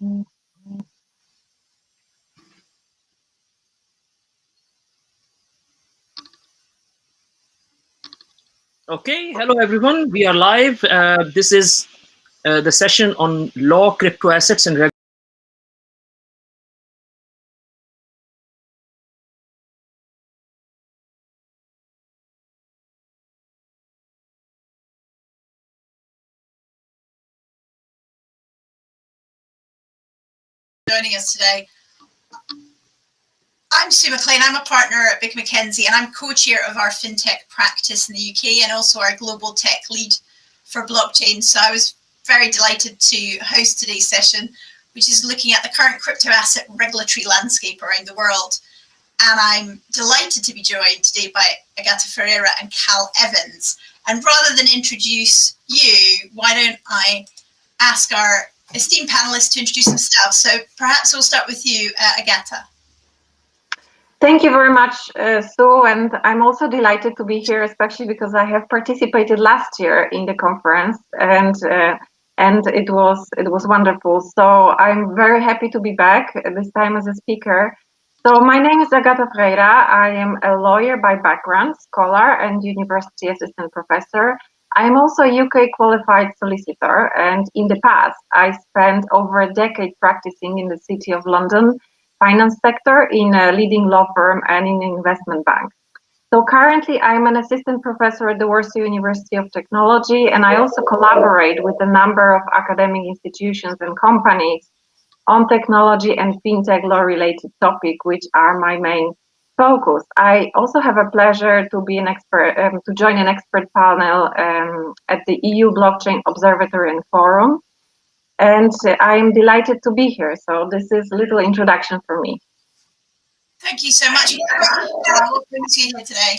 Okay, hello everyone. We are live. Uh, this is uh, the session on law, crypto assets, and joining us today. I'm Sue McLean. I'm a partner at Baker McKenzie and I'm co-chair of our fintech practice in the UK and also our global tech lead for blockchain. So I was very delighted to host today's session, which is looking at the current crypto asset regulatory landscape around the world. And I'm delighted to be joined today by Agata Ferreira and Cal Evans. And rather than introduce you, why don't I ask our esteemed panelists to introduce themselves. So perhaps we'll start with you, uh, Agata. Thank you very much, uh, Sue, and I'm also delighted to be here, especially because I have participated last year in the conference, and uh, and it was it was wonderful. So I'm very happy to be back this time as a speaker. So my name is Agata Ferreira. I am a lawyer by background, scholar, and university assistant professor. I'm also a UK qualified solicitor, and in the past, I spent over a decade practicing in the City of London finance sector in a leading law firm and in an investment bank. So currently I'm an assistant professor at the Warsaw University of Technology and I also collaborate with a number of academic institutions and companies on technology and fintech law related topic, which are my main focus. I also have a pleasure to be an expert, um, to join an expert panel um, at the EU Blockchain Observatory and Forum, and I'm delighted to be here. So this is a little introduction for me. Thank you so much. What brings you here today?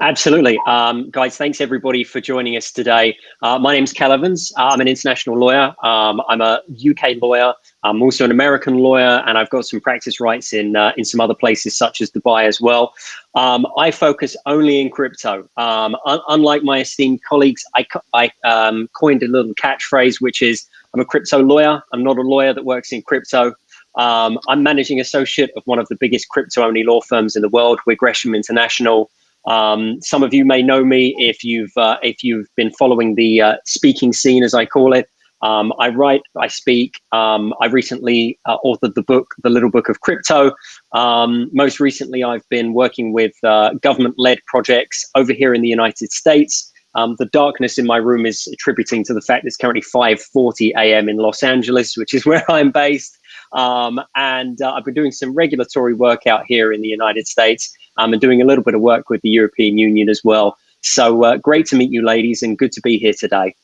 Absolutely. Um, guys, thanks everybody for joining us today. Uh, my name's Cal Evans. I'm an international lawyer. Um, I'm a UK lawyer. I'm also an American lawyer, and I've got some practice rights in uh, in some other places, such as Dubai as well. Um, I focus only in crypto. Um, un unlike my esteemed colleagues, I, I um, coined a little catchphrase, which is I'm a crypto lawyer. I'm not a lawyer that works in crypto. Um, I'm managing associate of one of the biggest crypto-only law firms in the world. We're Gresham International. Um, some of you may know me if you've uh, if you've been following the uh, speaking scene, as I call it. Um, I write, I speak. Um, I recently uh, authored the book, The Little Book of Crypto. Um, most recently, I've been working with uh, government-led projects over here in the United States. Um, the darkness in my room is attributing to the fact it's currently 5.40 a.m. in Los Angeles, which is where I'm based. Um, and uh, I've been doing some regulatory work out here in the United States um, and doing a little bit of work with the European Union as well. So uh, great to meet you ladies and good to be here today.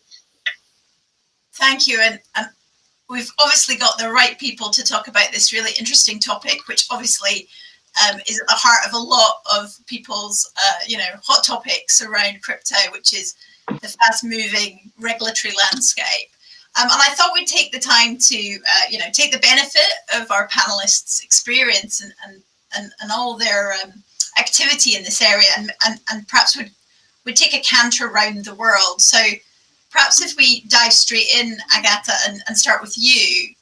Thank you. And, and we've obviously got the right people to talk about this really interesting topic, which obviously um, is at the heart of a lot of people's, uh, you know, hot topics around crypto, which is the fast moving regulatory landscape. Um, and I thought we'd take the time to, uh, you know, take the benefit of our panelists' experience and, and, and, and all their um, activity in this area and, and, and perhaps would, would take a canter around the world. So perhaps if we dive straight in, Agata, and, and start with you,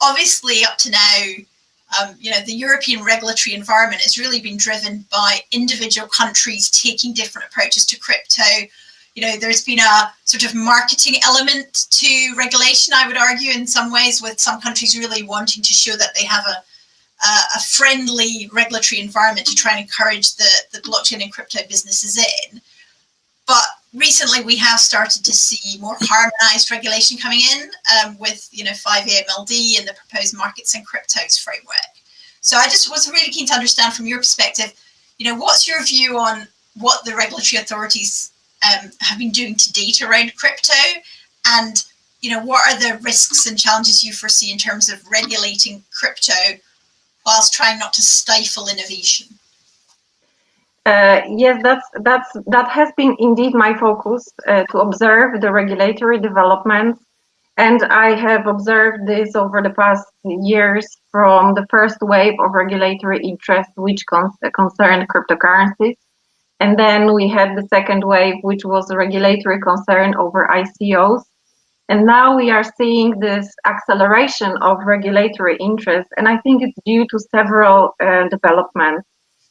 obviously up to now, um, you know, the European regulatory environment has really been driven by individual countries taking different approaches to crypto. You know, there's been a sort of marketing element to regulation, I would argue, in some ways, with some countries really wanting to show that they have a, a, a friendly regulatory environment to try and encourage the, the blockchain and crypto businesses in. But recently we have started to see more harmonized regulation coming in um, with, you know, 5AMLD and the proposed markets and cryptos framework. So I just was really keen to understand from your perspective, you know, what's your view on what the regulatory authorities um, have been doing to date around crypto and, you know, what are the risks and challenges you foresee in terms of regulating crypto whilst trying not to stifle innovation? Uh, yes, that's that's that has been indeed my focus uh, to observe the regulatory developments, and I have observed this over the past years from the first wave of regulatory interest, which con concerned cryptocurrencies, and then we had the second wave, which was a regulatory concern over ICOs, And now we are seeing this acceleration of regulatory interest, and I think it's due to several uh, developments.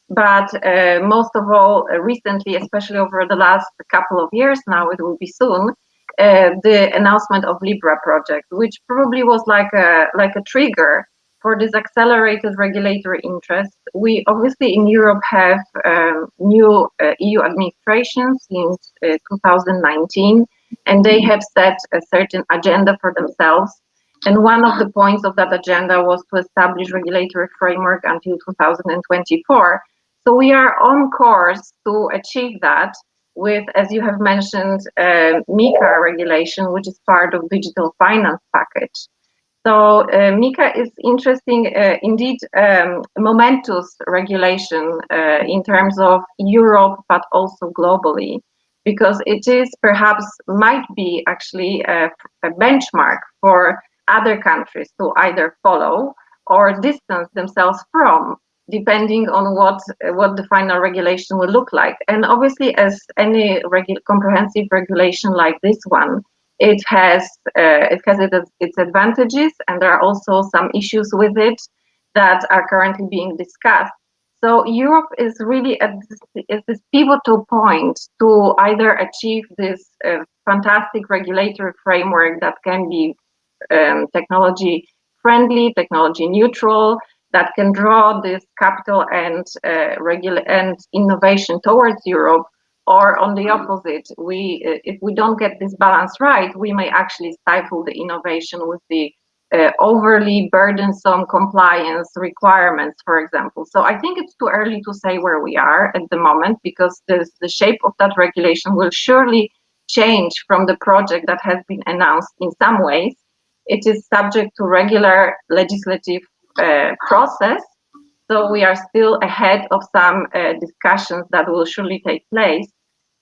But uh, most of all, uh, recently, especially over the last couple of years now, it will be soon, uh, the announcement of Libra project, which probably was like a like a trigger for this accelerated regulatory interest. We obviously in Europe have um, new uh, EU administration since uh, 2019, and they have set a certain agenda for themselves. And one of the points of that agenda was to establish regulatory framework until 2024. So we are on course to achieve that with, as you have mentioned, uh, MiCA regulation, which is part of digital finance package. So uh, MiCA is interesting, uh, indeed, um, momentous regulation uh, in terms of Europe, but also globally, because it is perhaps might be actually a, a benchmark for other countries to either follow or distance themselves from depending on what what the final regulation will look like. And obviously, as any regu comprehensive regulation like this one, it has uh, it has its advantages, and there are also some issues with it that are currently being discussed. So Europe is really at this, at this pivotal point to either achieve this uh, fantastic regulatory framework that can be um, technology friendly, technology neutral, that can draw this capital and uh, regular and innovation towards Europe, or on the opposite, we uh, if we don't get this balance right, we may actually stifle the innovation with the uh, overly burdensome compliance requirements, for example. So I think it's too early to say where we are at the moment because the shape of that regulation will surely change from the project that has been announced in some ways. It is subject to regular legislative uh, process. So we are still ahead of some uh, discussions that will surely take place.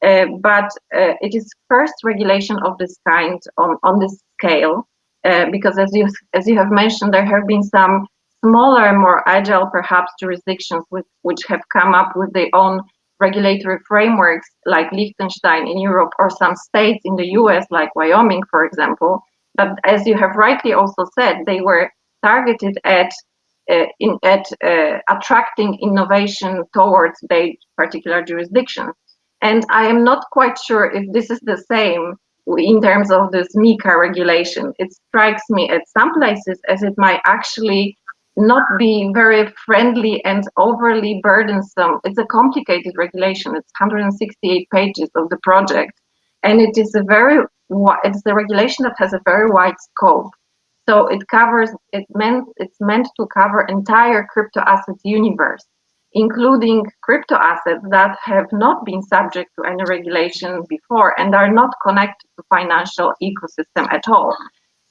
Uh, but uh, it is first regulation of this kind on, on this scale, uh, because as you, as you have mentioned, there have been some smaller, more agile perhaps jurisdictions with, which have come up with their own regulatory frameworks like Liechtenstein in Europe or some states in the US like Wyoming, for example. But as you have rightly also said, they were targeted at uh, in, at uh, attracting innovation towards their particular jurisdiction. And I am not quite sure if this is the same in terms of this MiCA regulation. It strikes me at some places as it might actually not be very friendly and overly burdensome. It's a complicated regulation. It's 168 pages of the project, and it is a very it's a regulation that has a very wide scope. So it covers, it meant, it's meant to cover entire crypto assets universe, including crypto assets that have not been subject to any regulation before and are not connected to financial ecosystem at all.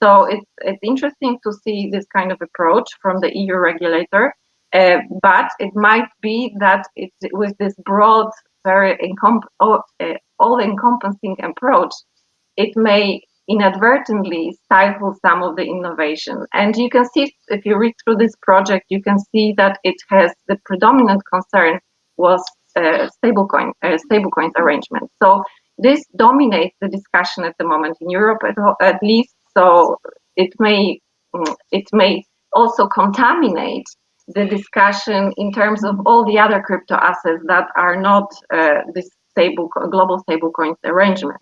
So it's, it's interesting to see this kind of approach from the EU regulator, uh, but it might be that it's with this broad, very uh, all-encompassing approach, it may inadvertently stifle some of the innovation. And you can see, if you read through this project, you can see that it has the predominant concern was uh, stablecoin, uh, stablecoin arrangement. So this dominates the discussion at the moment in Europe, at, at least. So it may mm, it may also contaminate the discussion in terms of all the other crypto assets that are not uh, this stable global stablecoin arrangement.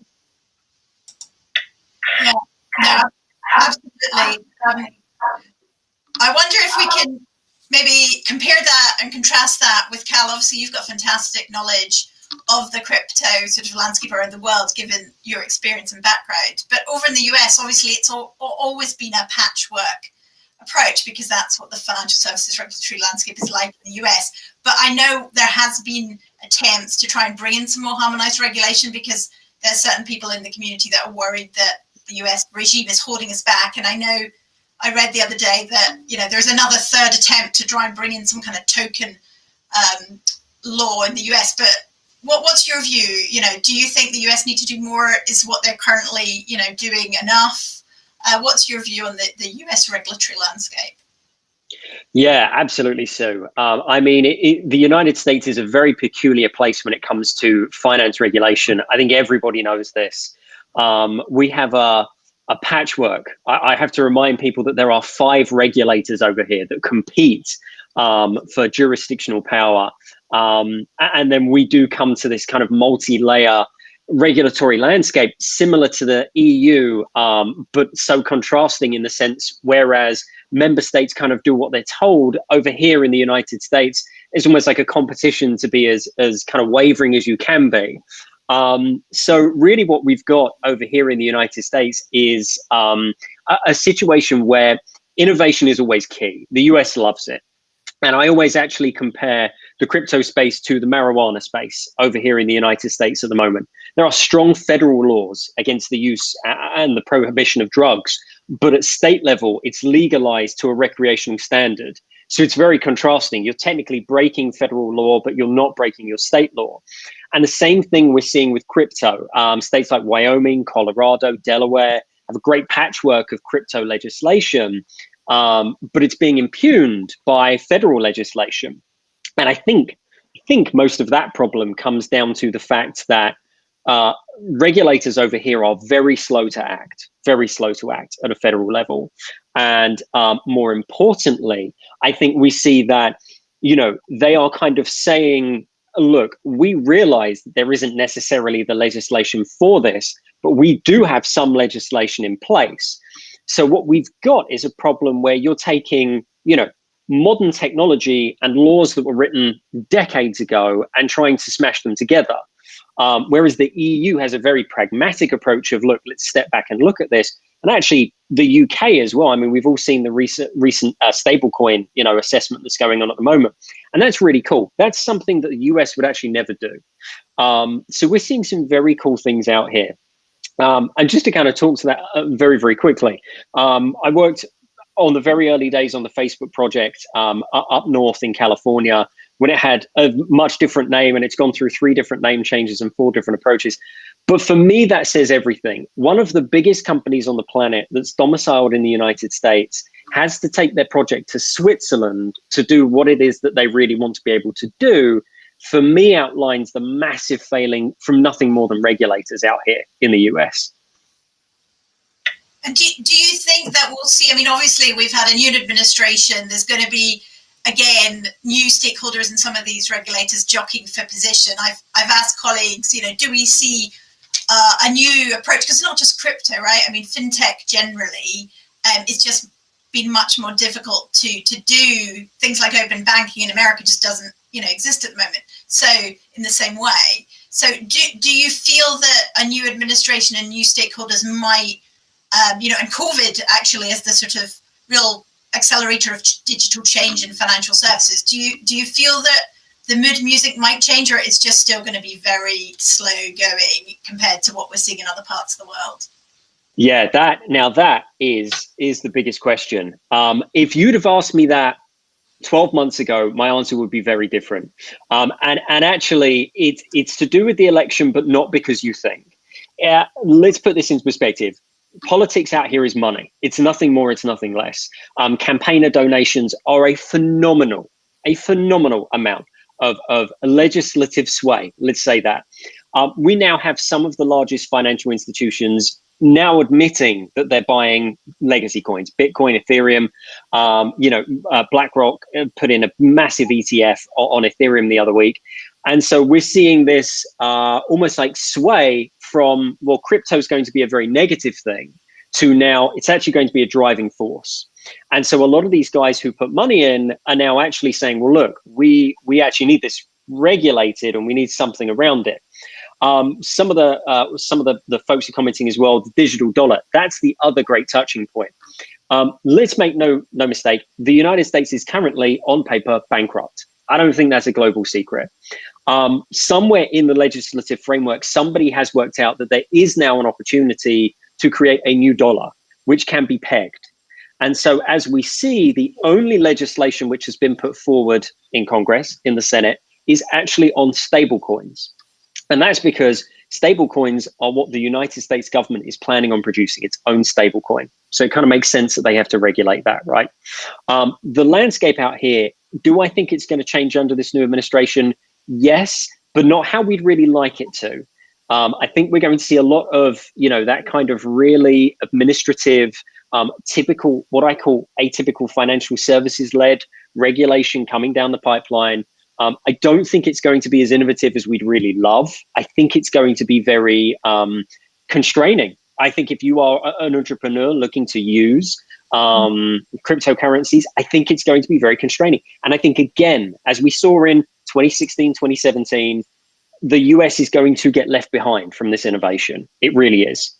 Yeah, absolutely. Um, I wonder if we can maybe compare that and contrast that with Cal. Obviously, you've got fantastic knowledge of the crypto sort of landscape around the world, given your experience and background. But over in the US, obviously, it's all, always been a patchwork approach because that's what the financial services regulatory landscape is like in the US. But I know there has been attempts to try and bring in some more harmonized regulation because there's certain people in the community that are worried that the US regime is holding us back. And I know I read the other day that, you know, there's another third attempt to try and bring in some kind of token um, law in the US. But what, what's your view? You know, do you think the US need to do more? Is what they're currently, you know, doing enough? Uh, what's your view on the, the US regulatory landscape? Yeah, absolutely so. Um, I mean, it, it, the United States is a very peculiar place when it comes to finance regulation. I think everybody knows this. Um, we have a a patchwork. I, I, have to remind people that there are five regulators over here that compete um, for jurisdictional power. Um, and then we do come to this kind of multi-layer regulatory landscape similar to the EU, um, but so contrasting in the sense, whereas member states kind of do what they're told over here in the United States, it's almost like a competition to be as, as kind of wavering as you can be. Um, so really what we've got over here in the United States is um, a, a situation where innovation is always key. The US loves it. And I always actually compare the crypto space to the marijuana space over here in the United States at the moment. There are strong federal laws against the use and the prohibition of drugs, but at state level, it's legalized to a recreational standard. So it's very contrasting. You're technically breaking federal law, but you're not breaking your state law. And the same thing we're seeing with crypto. Um, states like Wyoming, Colorado, Delaware have a great patchwork of crypto legislation, um, but it's being impugned by federal legislation. And I think, I think most of that problem comes down to the fact that uh, regulators over here are very slow to act, very slow to act at a federal level. And um, more importantly, I think we see that, you know, they are kind of saying, look, we realize there isn't necessarily the legislation for this, but we do have some legislation in place. So what we've got is a problem where you're taking, you know, modern technology and laws that were written decades ago and trying to smash them together. Um, whereas the EU has a very pragmatic approach of, look, let's step back and look at this. And actually, the UK as well. I mean, we've all seen the recent recent uh, stablecoin, you know, assessment that's going on at the moment, and that's really cool. That's something that the US would actually never do. Um, so we're seeing some very cool things out here. Um, and just to kind of talk to that uh, very, very quickly, um, I worked on the very early days on the Facebook project um, up north in California when it had a much different name and it's gone through three different name changes and four different approaches. But for me, that says everything. One of the biggest companies on the planet that's domiciled in the United States has to take their project to Switzerland to do what it is that they really want to be able to do. For me, outlines the massive failing from nothing more than regulators out here in the US. And do, do you think that we'll see? I mean, obviously, we've had a new administration. There's going to be, again, new stakeholders and some of these regulators jockeying for position. I've, I've asked colleagues, you know, do we see uh, a new approach? Because it's not just crypto, right? I mean, fintech generally um, it's just been much more difficult to to do things like open banking in America just doesn't you know exist at the moment. So in the same way, so do do you feel that a new administration and new stakeholders might um, you know, and COVID actually as the sort of real accelerator of digital change in financial services. Do you do you feel that the mood music might change, or it's just still going to be very slow going compared to what we're seeing in other parts of the world? Yeah, that now that is is the biggest question. Um, if you'd have asked me that 12 months ago, my answer would be very different. Um, and and actually, it's it's to do with the election, but not because you think. Yeah, let's put this into perspective politics out here is money. It's nothing more, it's nothing less. Um, campaigner donations are a phenomenal, a phenomenal amount of, of legislative sway, let's say that. Um, we now have some of the largest financial institutions now admitting that they're buying legacy coins, Bitcoin, Ethereum. Um, you know, uh, BlackRock uh, put in a massive ETF on, on Ethereum the other week. And so we're seeing this uh, almost like sway from, well, crypto is going to be a very negative thing to now it's actually going to be a driving force. And so a lot of these guys who put money in are now actually saying, well, look, we, we actually need this regulated and we need something around it. Um, some of the uh, some of the, the folks are commenting as well, the digital dollar, that's the other great touching point. Um, let's make no no mistake, the United States is currently on paper bankrupt. I don't think that's a global secret um, somewhere in the legislative framework, somebody has worked out that there is now an opportunity to create a new dollar, which can be pegged. And so as we see, the only legislation which has been put forward in Congress, in the Senate, is actually on stablecoins. And that's because stablecoins are what the United States government is planning on producing, its own stablecoin. So it kind of makes sense that they have to regulate that, right? Um, the landscape out here, do I think it's going to change under this new administration? Yes, but not how we'd really like it to. Um, I think we're going to see a lot of, you know, that kind of really administrative, um, typical, what I call atypical financial services led regulation coming down the pipeline. Um, I don't think it's going to be as innovative as we'd really love. I think it's going to be very um, constraining. I think if you are an entrepreneur looking to use um, cryptocurrencies, I think it's going to be very constraining. And I think, again, as we saw in 2016, 2017, the US is going to get left behind from this innovation. It really is.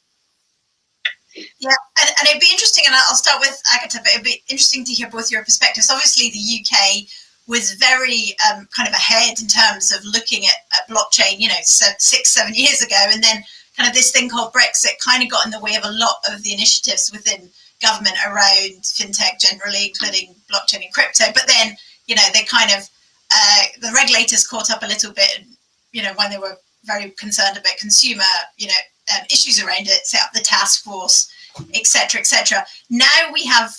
Yeah, and, and it'd be interesting, and I'll start with Agatha, but it'd be interesting to hear both your perspectives. Obviously, the UK was very um, kind of ahead in terms of looking at, at blockchain, you know, six, seven years ago. And then kind of this thing called Brexit kind of got in the way of a lot of the initiatives within government around fintech generally, including blockchain and crypto. But then, you know, they kind of, uh, the regulators caught up a little bit, you know, when they were very concerned about consumer, you know, um, issues around it, set up the task force, etc., etc. Now we have,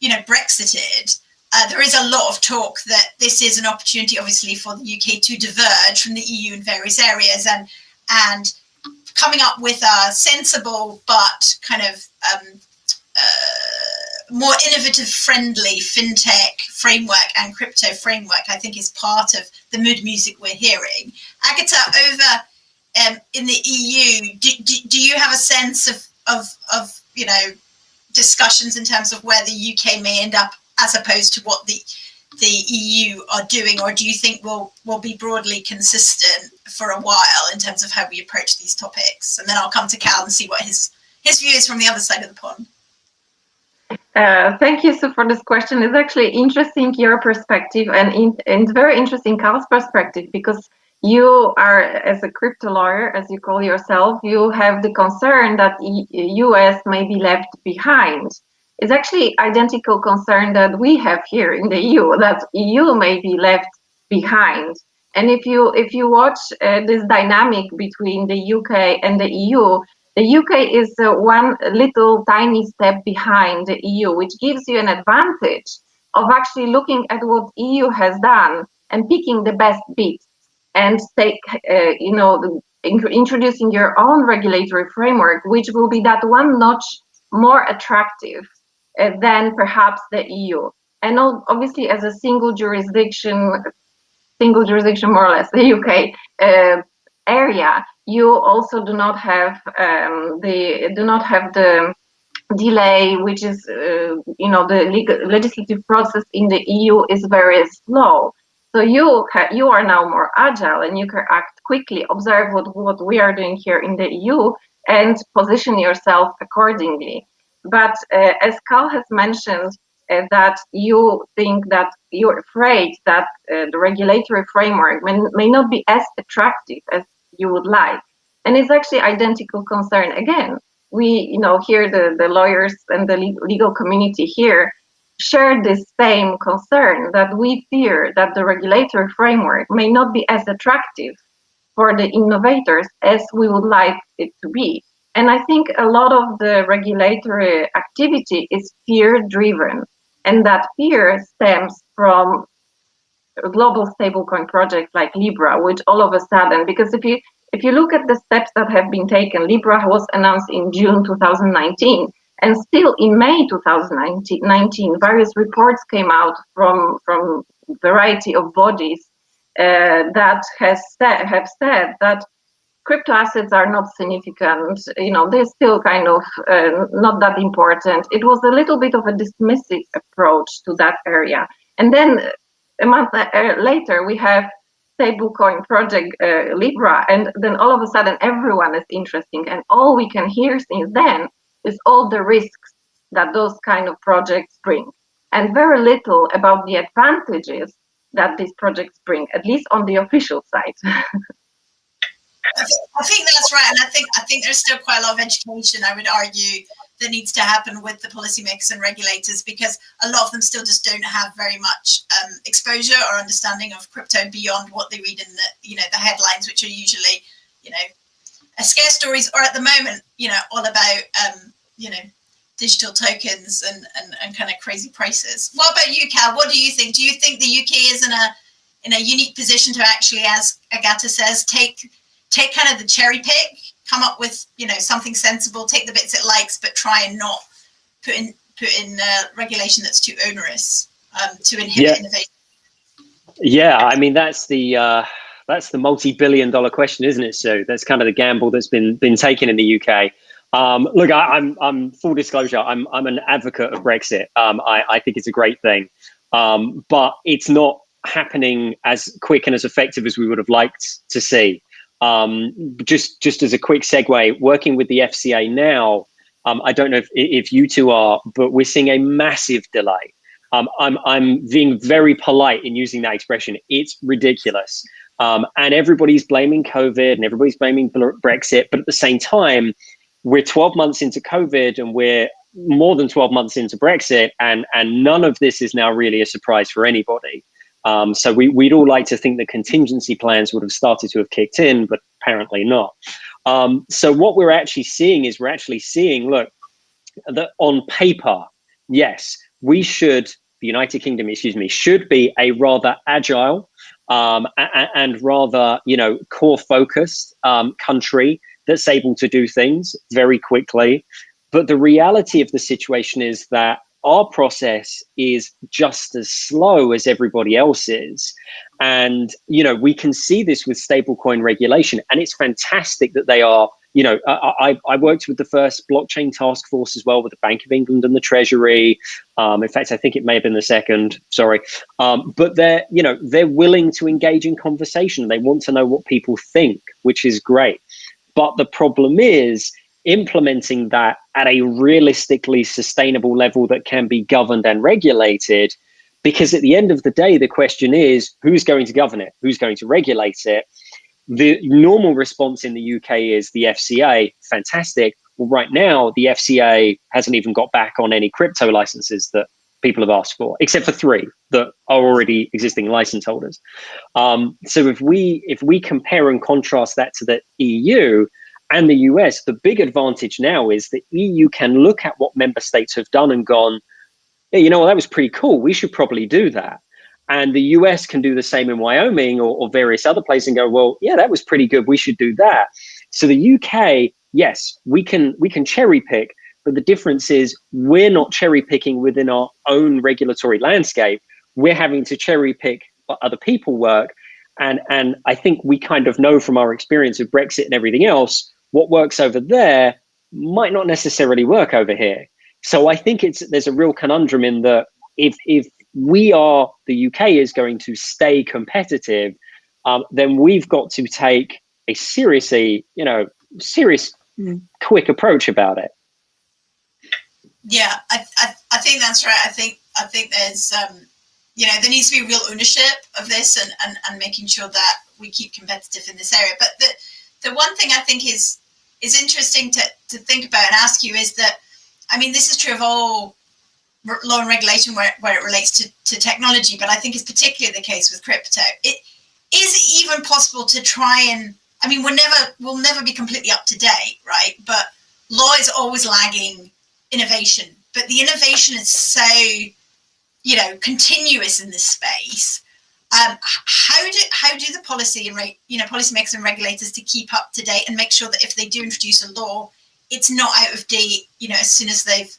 you know, Brexited. Uh, there is a lot of talk that this is an opportunity, obviously, for the UK to diverge from the EU in various areas, and and coming up with a sensible but kind of um, uh, more innovative friendly fintech framework and crypto framework i think is part of the mood music we're hearing agatha over um, in the eu do, do, do, you have a sense of, of of you know discussions in terms of where the uk may end up as opposed to what the the EU are doing, or do you think we'll will be broadly consistent for a while in terms of how we approach these topics? And then I'll come to Cal and see what his his view is from the other side of the pond. Uh, thank you, Sue, for this question. It's actually interesting your perspective and, in, and very interesting Carl's perspective because you are, as a crypto lawyer, as you call yourself, you have the concern that the US may be left behind. It's actually identical concern that we have here in the EU, that EU may be left behind. And if you if you watch uh, this dynamic between the UK and the EU, the UK is uh, one little tiny step behind the EU, which gives you an advantage of actually looking at what the EU has done and picking the best bits and take, uh, you know, introducing your own regulatory framework, which will be that one notch more attractive uh, than perhaps the EU. And obviously, as a single jurisdiction, single jurisdiction more or less, the UK uh, area, you also do not have um, the do not have the delay, which is uh, you know the legal, legislative process in the EU is very slow. So you you are now more agile and you can act quickly, observe what what we are doing here in the EU, and position yourself accordingly. But uh, as Carl has mentioned, uh, that you think that you're afraid that uh, the regulatory framework may, may not be as attractive as you would like. And it's actually identical concern. Again, we, you know, here the, the lawyers and the legal community here share this same concern that we fear that the regulatory framework may not be as attractive for the innovators as we would like it to be. And I think a lot of the regulatory activity is fear driven. And that fear stems from global stablecoin project like Libra, which all of a sudden, because if you if you look at the steps that have been taken, Libra was announced in June 2019, and still in May 2019, various reports came out from from variety of bodies uh, that has said, have said that crypto assets are not significant. You know, they're still kind of uh, not that important. It was a little bit of a dismissive approach to that area. And then a month uh, later, we have stablecoin project uh, Libra, and then all of a sudden everyone is interesting. And all we can hear since then is all the risks that those kind of projects bring, and very little about the advantages that these projects bring, at least on the official side. I think, that's right, and I think I think there's still quite a lot of education. I would argue that needs to happen with the policymakers and regulators because a lot of them still just don't have very much um, exposure or understanding of crypto beyond what they read in the you know the headlines, which are usually you know scare stories, or at the moment you know all about um, you know digital tokens and, and and kind of crazy prices. What about you, Cal? What do you think? Do you think the UK is in a in a unique position to actually, as Agatha says, take take kind of the cherry pick, come up with you know something sensible, take the bits it likes, but try and not put in put in uh, regulation that's too onerous um, to inhibit Yeah. innovation. Yeah, I mean that's the uh, that's the multi-billion-dollar question, isn't it? So that's kind of the gamble that's been been taken in the UK. Um, look, I, I'm I'm full disclosure. I'm I'm an advocate of Brexit. Um, I I think it's a great thing, um, but it's not happening as quick and as effective as we would have liked to see. Um, just just as a quick segue, working with the FCA now, um, I don't know if if you two are, but we're seeing a massive delay. Um, I'm I'm being very polite in using that expression. It's ridiculous, um, and everybody's blaming COVID and everybody's blaming Brexit. But at the same time, we're 12 months into COVID and we're more than 12 months into Brexit, and and none of this is now really a surprise for anybody. Um, so we, we'd all like to think the contingency plans would have started to have kicked in, but apparently not. Um, so what we're actually seeing is we're actually seeing, look, that on paper, yes, we should, the United Kingdom, excuse me, should be a rather agile um, and rather, you know, core focused um, country that's able to do things very quickly. But the reality of the situation is that our process is just as slow as everybody else's. And, you know, we can see this with stablecoin regulation. And it's fantastic that they are, you know, I, I, worked with the first blockchain task force as well with the Bank of England and the Treasury. Um, in fact, I think it may have been the second, sorry. Um, but they're, you know, they're willing to engage in conversation. They want to know what people think, which is great. But the problem is, implementing that at a realistically sustainable level that can be governed and regulated. Because at the end of the day, the question is who's going to govern it? Who's going to regulate it? The normal response in the UK is the FCA, fantastic. Well, right now, the FCA hasn't even got back on any crypto licenses that people have asked for, except for three that are already existing license holders. Um, so if we if we compare and contrast that to the EU, and the US, the big advantage now is the EU can look at what member states have done and gone, yeah, you know, well, that was pretty cool. We should probably do that. And the US can do the same in Wyoming or, or various other places and go, well, yeah, that was pretty good. We should do that. So the UK, yes, we can we can cherry pick, but the difference is we're not cherry picking within our own regulatory landscape. We're having to cherry pick what other people work. And and I think we kind of know from our experience of Brexit and everything else what works over there might not necessarily work over here. So I think it's there's a real conundrum in that if if we are the UK is going to stay competitive, um, then we've got to take a seriously, you know, serious, quick approach about it. Yeah, I, I, I think that's right. I think I think there's um, you know there needs to be real ownership of this and, and, and making sure that we keep competitive in this area. But the the one thing I think is is interesting to, to think about and ask you is that I mean this is true of all law and regulation where, where it relates to, to technology, but I think it's particularly the case with crypto. It is it even possible to try and I mean we're never we'll never be completely up to date, right? But law is always lagging innovation, but the innovation is so you know continuous in this space. Um, how do how do the policy and you know policymakers and regulators to keep up to date and make sure that if they do introduce a law, it's not out of date. You know, as soon as they've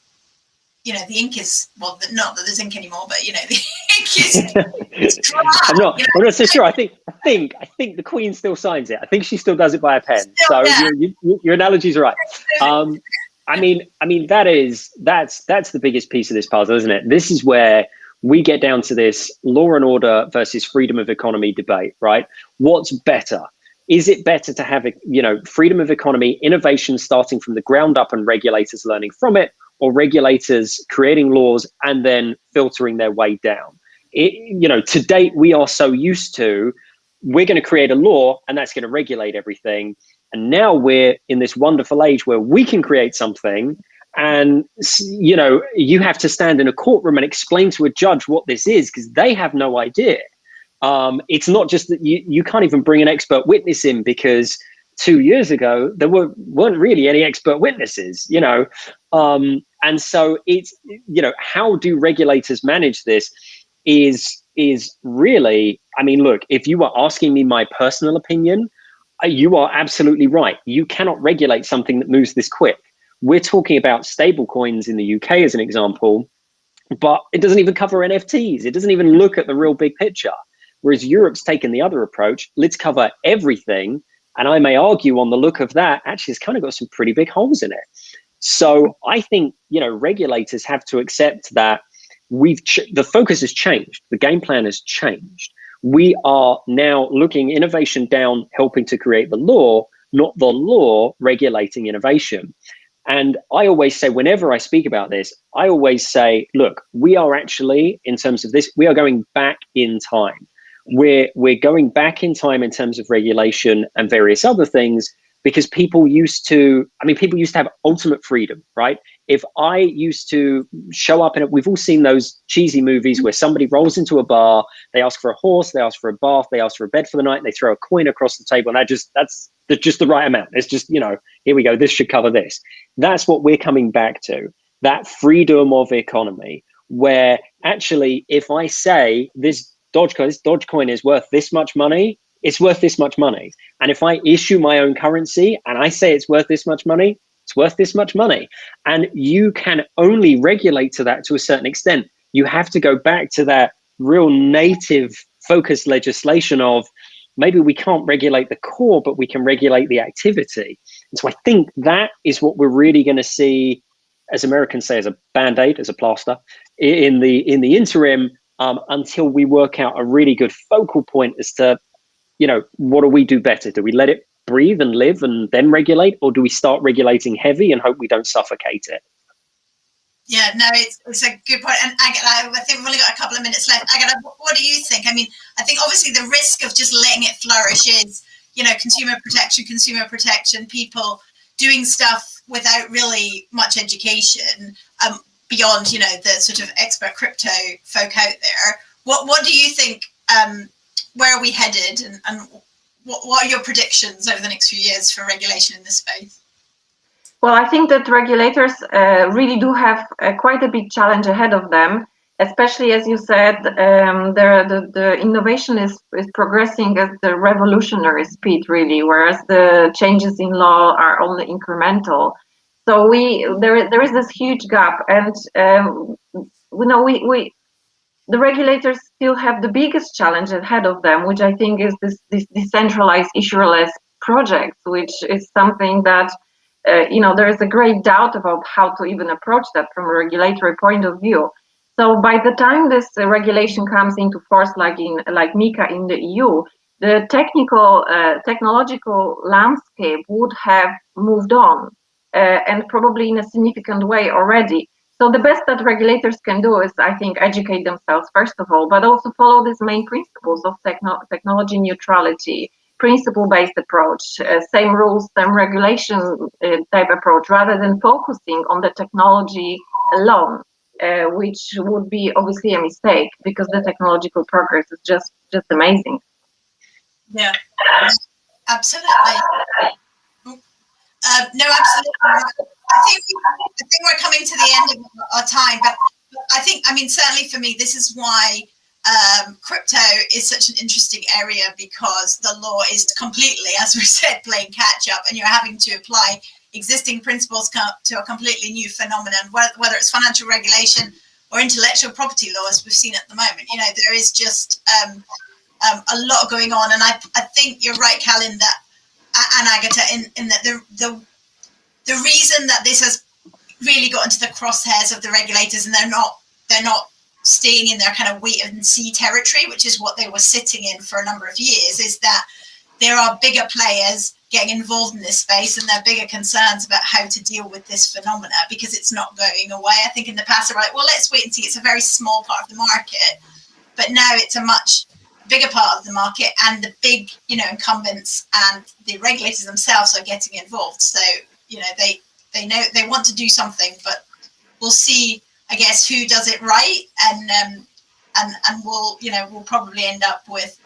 you know the ink is well, not that there's ink anymore, but you know the ink is dry. I'm not. you know? I'm not so sure. I think. I think. I think the Queen still signs it. I think she still does it by a pen. Still, so yeah. your, your, your analogy's right. Um, I mean, I mean that is that's that's the biggest piece of this puzzle, isn't it? This is where we get down to this law and order versus freedom of economy debate, right? What's better? Is it better to have, you know, freedom of economy, innovation starting from the ground up and regulators learning from it, or regulators creating laws and then filtering their way down? It, you know, to date, we are so used to we're going to create a law and that's going to regulate everything. And now we're in this wonderful age where we can create something and you know you have to stand in a courtroom and explain to a judge what this is because they have no idea um, it's not just that you, you can't even bring an expert witness in because two years ago there were, weren't really any expert witnesses you know um, and so it's you know how do regulators manage this is is really i mean look if you were asking me my personal opinion you are absolutely right. You cannot regulate something that moves this quick. We're talking about stable coins in the UK as an example, but it doesn't even cover NFTs. It doesn't even look at the real big picture. Whereas Europe's taken the other approach. Let's cover everything. And I may argue on the look of that, actually, it's kind of got some pretty big holes in it. So I think, you know, regulators have to accept that we've the focus has changed. The game plan has changed. We are now looking innovation down, helping to create the law, not the law regulating innovation. And I always say, whenever I speak about this, I always say, look, we are actually, in terms of this, we are going back in time. We're, we're going back in time in terms of regulation and various other things because people used to, I mean, people used to have ultimate freedom, right? If I used to show up in it, we've all seen those cheesy movies where somebody rolls into a bar, they ask for a horse, they ask for a bath, they ask for a bed for the night, and they throw a coin across the table, and that just, that's just the right amount. It's just, you know, here we go, this should cover this. That's what we're coming back to, that freedom of economy, where actually, if I say this Dogecoin, this Dogecoin is worth this much money, it's worth this much money. And if I issue my own currency and I say it's worth this much money, it's worth this much money. And you can only regulate to that to a certain extent. You have to go back to that real native focused legislation of maybe we can't regulate the core, but we can regulate the activity. And so I think that is what we're really going to see, as Americans say, as a band-aid, as a plaster, in the in the interim, um, until we work out a really good focal point as to you know, what do we do better? Do we let it breathe and live and then regulate, or do we start regulating heavy and hope we don't suffocate it? Yeah, no, it's, it's a good point. And I think we've only got a couple of minutes left. I Agatha, what do you think? I mean, I think obviously the risk of just letting it flourish is, you know, consumer protection, consumer protection, people doing stuff without really much education um, beyond, you know, the sort of expert crypto folk out there. What What do you think um, where are we headed and, and what, what are your predictions over the next few years for regulation in this space? Well, I think that regulators uh, really do have uh, quite a big challenge ahead of them, especially as you said, um, the, the, the, innovation is, is progressing at the revolutionary speed, really, whereas the changes in law are only incremental. So we there there is this huge gap, and um, you know we we the regulators still have the biggest challenge ahead of them, which I think is this, this decentralized issuerless project, which is something that uh, you know there is a great doubt about how to even approach that from a regulatory point of view. So by the time this uh, regulation comes into force, like in like MiCA in the EU, the technical uh, technological landscape would have moved on, uh, and probably in a significant way already. So the best that regulators can do is, I think, educate themselves first of all, but also follow these main principles of techno technology neutrality, principle-based approach, uh, same rules, same regulation uh, type approach, rather than focusing on the technology alone, uh, which would be obviously a mistake because the technological progress is just just amazing. Yeah, absolutely. Uh, no, absolutely. I think I think we're coming to the end of our time, but I think I mean certainly for me, this is why um, crypto is such an interesting area because the law is completely, as we said, playing catch up, and you're having to apply existing principles to a completely new phenomenon, whether it's financial regulation or intellectual property laws we've seen at the moment. You know, there is just um, um, a lot going on, and I, I think you're right, Calin, that and Agatha, in, in that the, the the reason that this has really got into the crosshairs of the regulators and they're not they're not staying in their kind of wait and see territory, which is what they were sitting in for a number of years, is that there are bigger players getting involved in this space and there are bigger concerns about how to deal with this phenomena because it's not going away. I think in the past, they're like, well, let's wait and see. It's a very small part of the market. But now it's a much bigger part of the market and the big, you know, incumbents and the regulators themselves are getting involved. So you know they they know they want to do something, but we'll see. I guess who does it right, and um, and and we'll you know we'll probably end up with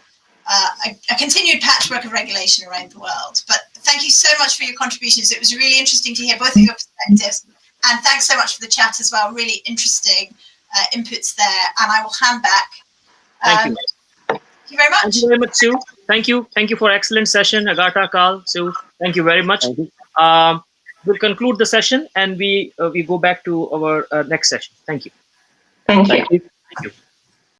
uh, a, a, continued patchwork of regulation around the world. But thank you so much for your contributions. It was really interesting to hear both of your perspectives, and thanks so much for the chat as well. Really interesting uh, inputs there, and I will hand back. Um, thank you. Thank you very much. Thank you very much, Sue. Thank you. Thank you for excellent session, Agata, Carl, Sue. Thank you very much. Thank you. Um, we'll conclude the session and we uh, we go back to our uh, next session. Thank you. Thank you. Thank you. Thank you.